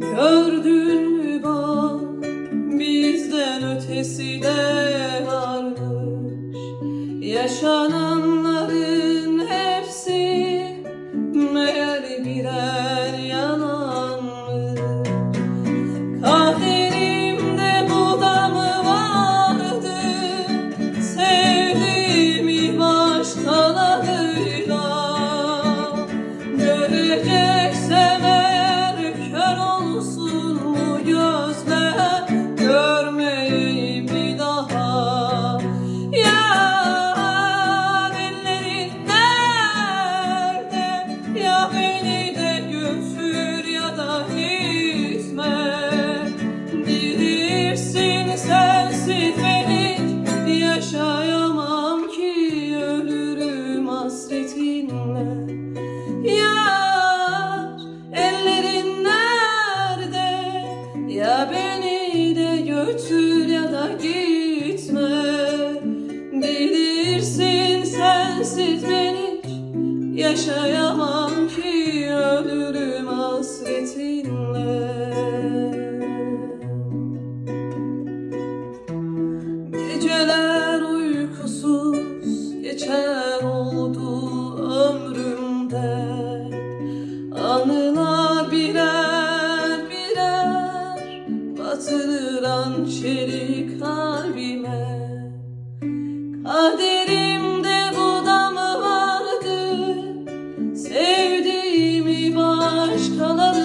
Gördün mü bak bizden ötesi de varmış. Yaşananların hepsi meğer birer yalanmış yaşayamam ki ölürüm hasretinle. Yar ellerin nerede? Ya beni de götür ya da gitme. Bilirsin sensiz ben hiç yaşayamam ki Kaderimde bu da mı vardı Sevdiğimi başkalarıyla